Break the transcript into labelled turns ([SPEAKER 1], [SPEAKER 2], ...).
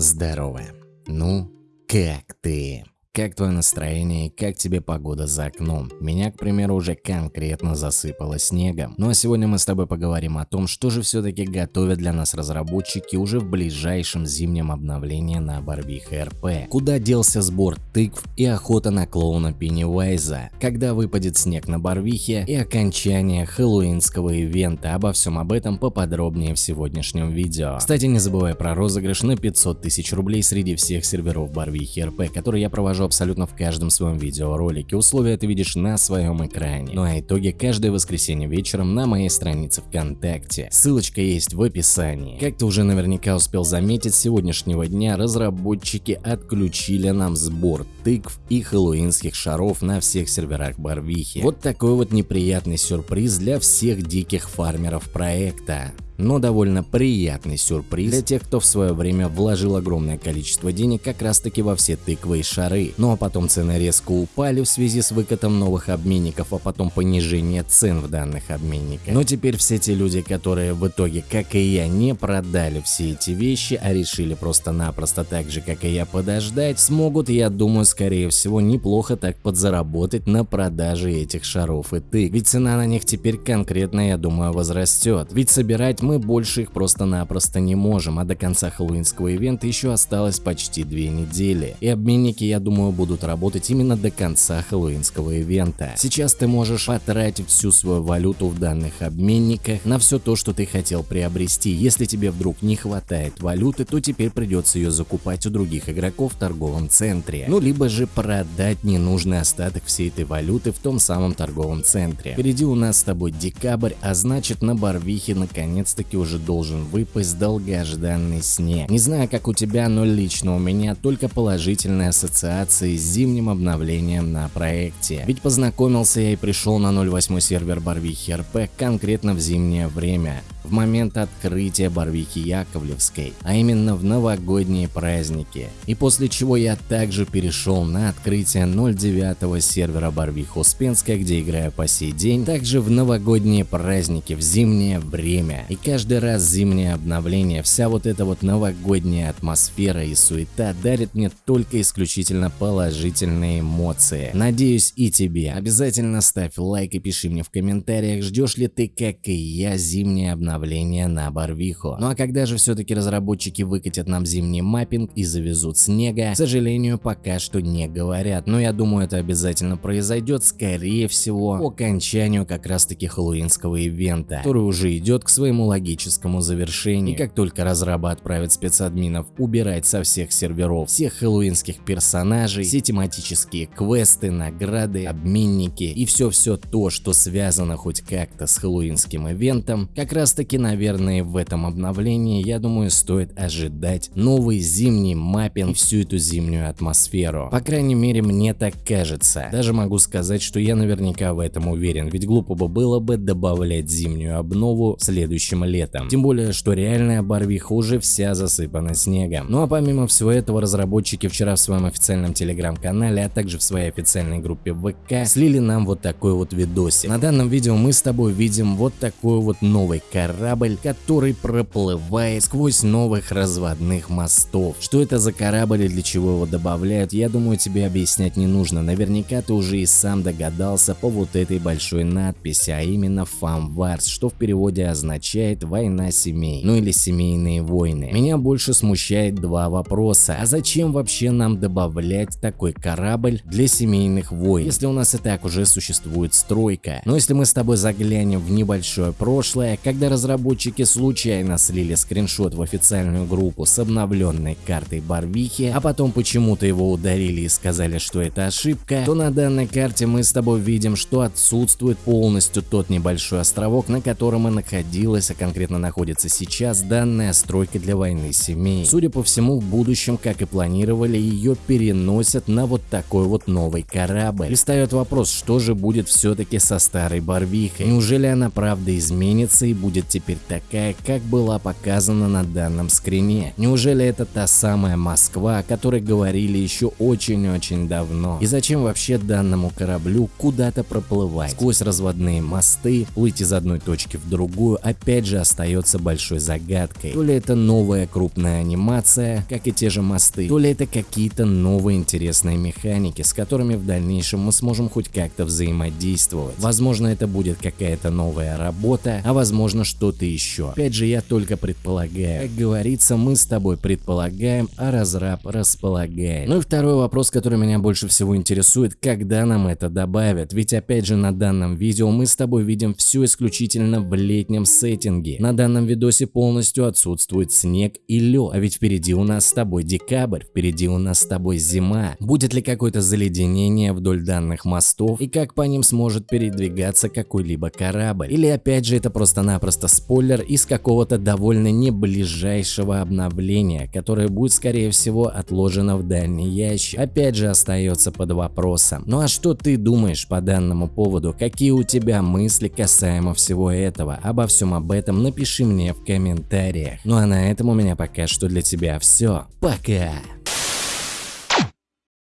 [SPEAKER 1] Здорово. Ну, как ты? Как твое настроение и как тебе погода за окном? Меня, к примеру, уже конкретно засыпало снегом. Ну а сегодня мы с тобой поговорим о том, что же все-таки готовят для нас разработчики уже в ближайшем зимнем обновлении на Барвиха РП. Куда делся сбор тыкв и охота на клоуна Пеннивайза? Когда выпадет снег на Барвихе и окончание хэллоуинского ивента? Обо всем об этом поподробнее в сегодняшнем видео. Кстати, не забывай про розыгрыш на 500 тысяч рублей среди всех серверов Барвихи РП, который я провожу покажу абсолютно в каждом своем видеоролике. Условия ты видишь на своем экране. Ну а итоги каждое воскресенье вечером на моей странице ВКонтакте. Ссылочка есть в описании. Как ты уже наверняка успел заметить, с сегодняшнего дня разработчики отключили нам сбор тыкв и хэллоуинских шаров на всех серверах Барвихи. Вот такой вот неприятный сюрприз для всех диких фармеров проекта но довольно приятный сюрприз для тех, кто в свое время вложил огромное количество денег как раз таки во все тыквы и шары. Ну а потом цены резко упали в связи с выкатом новых обменников, а потом понижение цен в данных обменниках. Но теперь все те люди, которые в итоге, как и я, не продали все эти вещи, а решили просто-напросто так же, как и я, подождать, смогут, я думаю, скорее всего, неплохо так подзаработать на продаже этих шаров и тыкв. Ведь цена на них теперь конкретно, я думаю, возрастет. Ведь собирать мы больше их просто-напросто не можем, а до конца хэллоуинского ивента еще осталось почти две недели. И обменники, я думаю, будут работать именно до конца хэллоуинского ивента. Сейчас ты можешь потратить всю свою валюту в данных обменниках на все то, что ты хотел приобрести. Если тебе вдруг не хватает валюты, то теперь придется ее закупать у других игроков в торговом центре. Ну, либо же продать ненужный остаток всей этой валюты в том самом торговом центре. Впереди у нас с тобой декабрь, а значит на Барвихе наконец-то таки уже должен выпасть долгожданный снег. Не знаю, как у тебя, но лично у меня только положительные ассоциации с зимним обновлением на проекте. Ведь познакомился я и пришел на 08 сервер Барвихи РП конкретно в зимнее время в момент открытия Барвихи Яковлевской, а именно в новогодние праздники. И после чего я также перешел на открытие 09 сервера Барвиха Успенская, где играю по сей день, также в новогодние праздники в зимнее время. И каждый раз зимнее обновление, вся вот эта вот новогодняя атмосфера и суета дарит мне только исключительно положительные эмоции. Надеюсь и тебе. Обязательно ставь лайк и пиши мне в комментариях, ждешь ли ты, как и я, зимнее обновление обновление на Барвиху. Ну а когда же все-таки разработчики выкатят нам зимний маппинг и завезут снега, к сожалению, пока что не говорят. Но я думаю, это обязательно произойдет, скорее всего, по окончанию как раз таки хэллоуинского ивента, который уже идет к своему логическому завершению. И как только разрабы отправят спецадминов убирать со всех серверов всех хэллоуинских персонажей, все тематические квесты, награды, обменники и все-все то, что связано хоть как-то с хэллоуинским ивентом, как раз таки, наверное, в этом обновлении, я думаю, стоит ожидать новый зимний маппинг всю эту зимнюю атмосферу. По крайней мере, мне так кажется. Даже могу сказать, что я наверняка в этом уверен, ведь глупо бы было бы добавлять зимнюю обнову следующим летом. Тем более, что реальная Барвиха уже вся засыпана снегом. Ну а помимо всего этого, разработчики вчера в своем официальном телеграм-канале, а также в своей официальной группе ВК слили нам вот такой вот видосик. На данном видео мы с тобой видим вот такой вот новый корабль корабль, который проплывает сквозь новых разводных мостов. Что это за корабль и для чего его добавляют, я думаю тебе объяснять не нужно. Наверняка ты уже и сам догадался по вот этой большой надписи, а именно Фамварс, что в переводе означает война семей, ну или семейные войны. Меня больше смущает два вопроса. А зачем вообще нам добавлять такой корабль для семейных войн, если у нас и так уже существует стройка? Но если мы с тобой заглянем в небольшое прошлое, когда разработчики случайно слили скриншот в официальную группу с обновленной картой Барвихи, а потом почему-то его ударили и сказали, что это ошибка, то на данной карте мы с тобой видим, что отсутствует полностью тот небольшой островок, на котором и находилась, а конкретно находится сейчас данная стройка для войны семей. Судя по всему, в будущем, как и планировали, ее переносят на вот такой вот новый корабль. И встает вопрос, что же будет все-таки со старой Барвихой? Неужели она правда изменится и будет теперь такая, как была показана на данном скрине? Неужели это та самая Москва, о которой говорили еще очень-очень давно? И зачем вообще данному кораблю куда-то проплывать? Сквозь разводные мосты, плыть из одной точки в другую опять же остается большой загадкой. То ли это новая крупная анимация, как и те же мосты, то ли это какие-то новые интересные механики, с которыми в дальнейшем мы сможем хоть как-то взаимодействовать. Возможно это будет какая-то новая работа, а возможно что-то еще. Опять же я только предполагаю. Как говорится, мы с тобой предполагаем, а разраб располагает. Ну и второй вопрос, который меня больше всего интересует, когда нам это добавят? Ведь опять же на данном видео мы с тобой видим все исключительно в летнем сеттинге. На данном видосе полностью отсутствует снег и лед, а ведь впереди у нас с тобой декабрь, впереди у нас с тобой зима. Будет ли какое-то заледенение вдоль данных мостов и как по ним сможет передвигаться какой-либо корабль? Или опять же это просто-напросто спойлер из какого-то довольно не ближайшего обновления, которое будет скорее всего отложено в дальний ящик? Опять же остается под вопросом. Ну а что ты думаешь по данному поводу? Какие у тебя мысли касаемо всего этого? Обо всем об этом напиши мне в комментариях. Ну а на этом у меня пока что для тебя все. Пока!